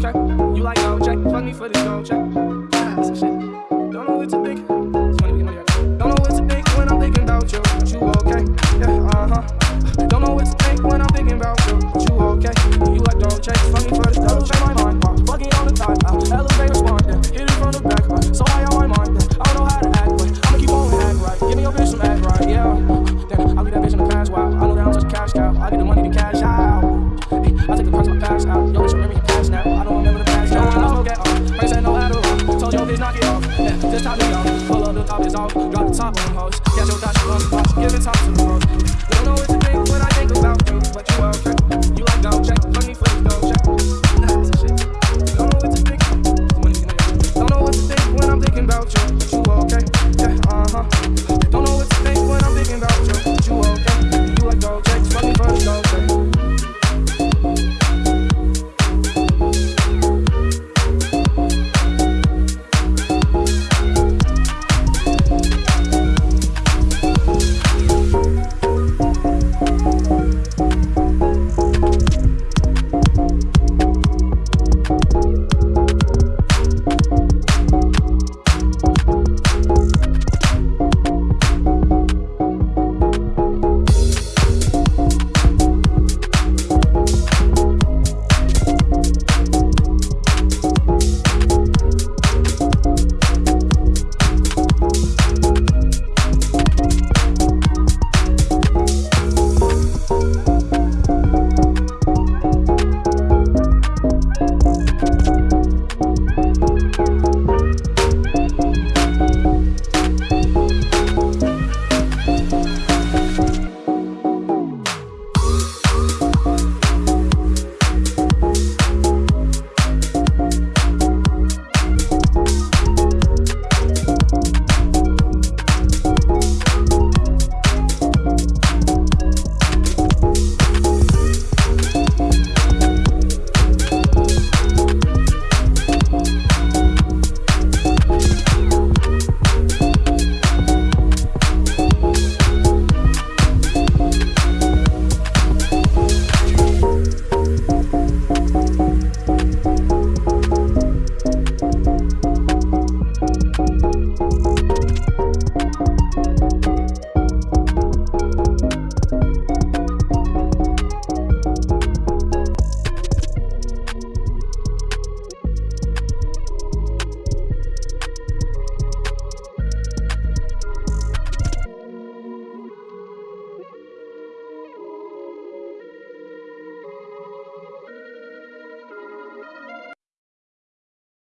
You like, double check. Fuck me for this, don't check. Ass and shit. Don't know what to think. It's Don't know what to think when I'm thinking about you. But you okay? Yeah, uh huh. Don't know what to think when I'm thinking about you. But you okay? You like, don't check. Fuck me for this, don't check my mind. Uh, fuck it on the top. Uh, elevate responding. Hit it from the back. Uh, so I on my mind. Uh, I don't know how to act, but I'ma keep on acting. right. Give me your bitch some act right, yeah. Damn, I'll be that bitch in the past. Wow, I know that I'm such a cash cow. I get the money to cash. The off. Drop the top on them hoes. Catch your dash on the box. Give it top to